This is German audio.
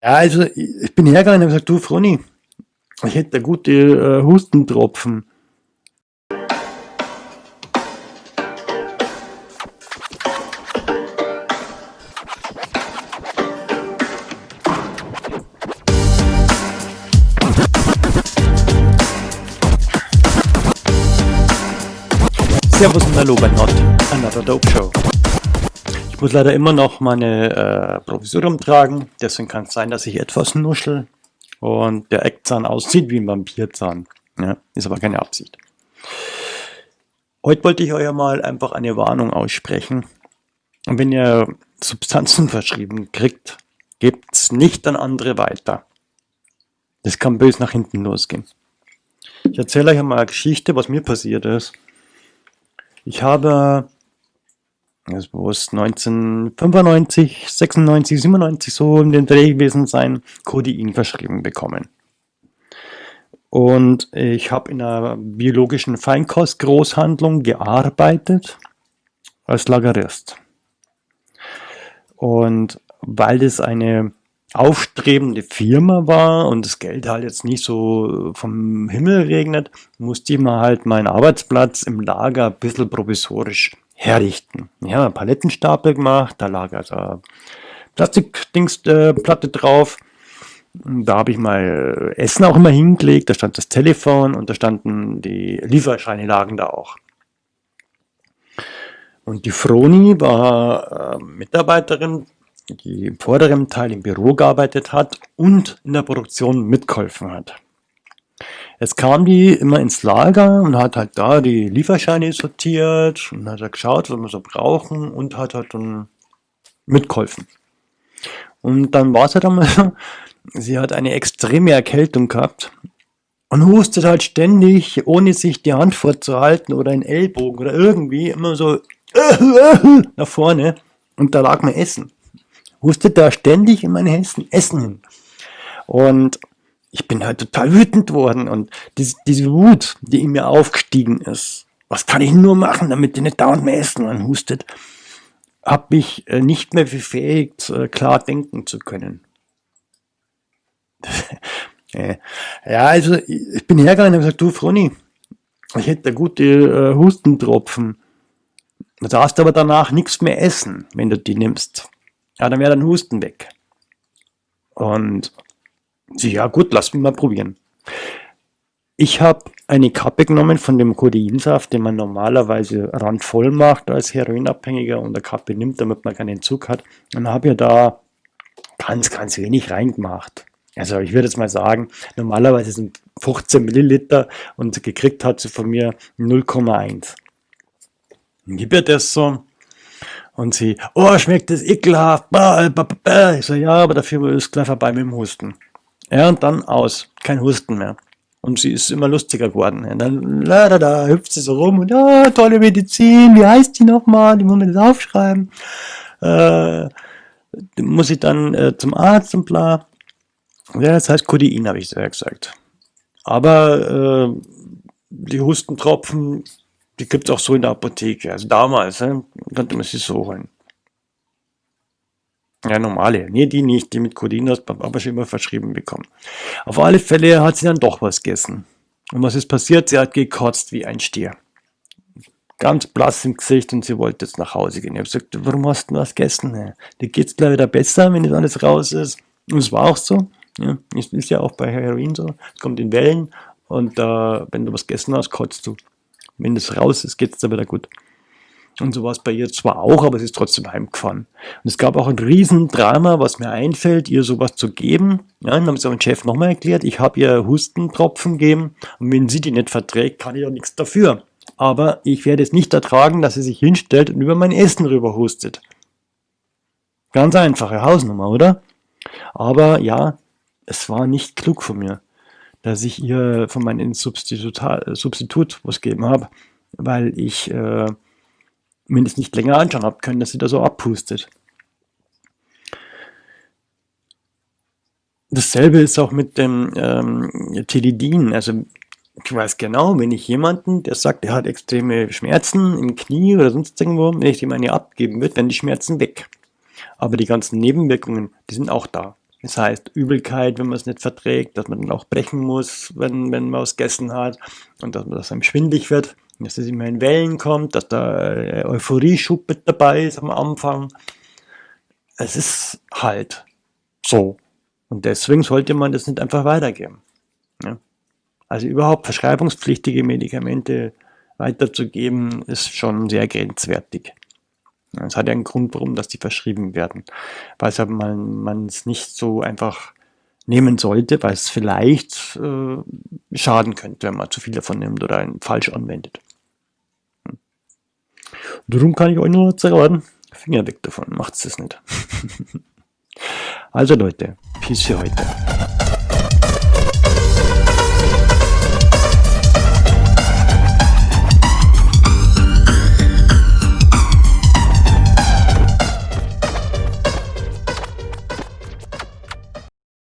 Ja, also ich bin hergegangen und habe gesagt, du Froni, ich hätte gute äh, Hustentropfen. Servus und Hallo bei Not Another Dope Show. Ich muss leider immer noch meine äh, Provisorium tragen, deswegen kann es sein, dass ich etwas nuschel und der Eckzahn aussieht wie ein Vampirzahn. Ja, ist aber keine Absicht. Heute wollte ich euch mal einfach eine Warnung aussprechen. Und wenn ihr Substanzen verschrieben kriegt, gebt es nicht an andere weiter. Das kann böse nach hinten losgehen. Ich erzähle euch einmal eine Geschichte, was mir passiert ist. Ich habe das muss 1995, 96, 97 so in den Dreh gewesen sein, Codein verschrieben bekommen. Und ich habe in einer biologischen Feinkostgroßhandlung gearbeitet als Lagerist. Und weil das eine aufstrebende Firma war und das Geld halt jetzt nicht so vom Himmel regnet, musste ich mir halt meinen Arbeitsplatz im Lager ein bisschen provisorisch herrichten. Ja, einen Palettenstapel gemacht, da lag also Plastikdingsplatte äh, drauf. Da habe ich mal Essen auch immer hingelegt, da stand das Telefon und da standen die Lieferscheine lagen da auch. Und die Froni war äh, Mitarbeiterin, die im vorderen Teil im Büro gearbeitet hat und in der Produktion mitgeholfen hat. Jetzt kam die immer ins Lager und hat halt da die Lieferscheine sortiert und hat geschaut, was wir so brauchen und hat halt dann mitgeholfen. Und dann war es halt einmal so, sie hat eine extreme Erkältung gehabt und hustet halt ständig, ohne sich die Hand vorzuhalten oder einen Ellbogen oder irgendwie immer so nach vorne und da lag mein Essen. Hustet da ständig in mein Essen hin. Und ich bin halt total wütend worden und diese, diese Wut, die in mir aufgestiegen ist, was kann ich nur machen, damit die nicht dauernd mehr essen und hustet, habe mich äh, nicht mehr befähigt, äh, klar denken zu können. ja, also ich bin hergegangen und habe gesagt, du Froni, ich hätte gute äh, Hustentropfen. Du darfst aber danach nichts mehr essen, wenn du die nimmst. Ja, dann wäre dein Husten weg. Und ja gut, lass mich mal probieren. Ich habe eine Kappe genommen von dem Codeinsaft, den man normalerweise randvoll macht als Heroinabhängiger und eine Kappe nimmt, damit man keinen Zug hat. Und habe ja da ganz, ganz wenig reingemacht. Also ich würde jetzt mal sagen, normalerweise sind 15 Milliliter und gekriegt hat sie von mir 0,1. Gib ihr das so und sie, oh, schmeckt das ekelhaft. Ich so, ja, aber dafür ist gleich vorbei mit dem Husten. Ja, und dann aus. Kein Husten mehr. Und sie ist immer lustiger geworden. Und dann da, da, da, hüpft sie so rum und ja, tolle Medizin, wie heißt die nochmal? Die muss man das aufschreiben. Äh, muss ich dann äh, zum Arzt und bla. Ja, das heißt Codein, habe ich sehr gesagt. Aber äh, die Hustentropfen, die gibt es auch so in der Apotheke. Also damals äh, konnte man sie so holen. Ja, normale. Nee, die nicht, die mit Codein hast aber schon immer verschrieben bekommen. Auf alle Fälle hat sie dann doch was gegessen. Und was ist passiert? Sie hat gekotzt wie ein Stier. Ganz blass im Gesicht und sie wollte jetzt nach Hause gehen. Ich habe gesagt, warum hast du was gegessen? Dir geht es gleich wieder besser, wenn das alles raus ist. Und es war auch so. Ja, ist, ist ja auch bei Heroin so. Es kommt in Wellen und äh, wenn du was gegessen hast, kotzt du. Wenn das raus ist, geht es dann wieder gut. Und so war es bei ihr zwar auch, aber sie ist trotzdem heimgefahren. Und es gab auch ein Riesendrama, was mir einfällt, ihr sowas zu geben. Ja, dann haben sie den Chef nochmal erklärt, ich habe ihr Hustentropfen gegeben und wenn sie die nicht verträgt, kann ich auch nichts dafür. Aber ich werde es nicht ertragen, dass sie sich hinstellt und über mein Essen rüber hustet. Ganz einfache Hausnummer, oder? Aber ja, es war nicht klug von mir, dass ich ihr von meinem Substitut, Substitut was gegeben habe, weil ich... Äh, mindestens nicht länger anschauen habe können, dass sie da so abpustet. Dasselbe ist auch mit dem ähm, Tilidin. Also ich weiß genau, wenn ich jemanden, der sagt, er hat extreme Schmerzen im Knie oder sonst irgendwo, wenn ich dem eine abgeben würde, werden die Schmerzen weg. Aber die ganzen Nebenwirkungen, die sind auch da. Das heißt Übelkeit, wenn man es nicht verträgt, dass man dann auch brechen muss, wenn, wenn man was gegessen hat und dass, man, dass einem schwindlig wird, dass es immer in Wellen kommt, dass da äh, Euphorie-Schub mit dabei ist am Anfang. Es ist halt so. Und deswegen sollte man das nicht einfach weitergeben. Ja? Also überhaupt verschreibungspflichtige Medikamente weiterzugeben, ist schon sehr grenzwertig. Es hat ja einen Grund, warum dass die verschrieben werden. Weil es man es nicht so einfach nehmen sollte, weil es vielleicht äh, schaden könnte, wenn man zu viel davon nimmt oder falsch anwendet. Darum kann ich euch nur sagen, Finger weg davon, macht's das nicht. also Leute, Peace für heute.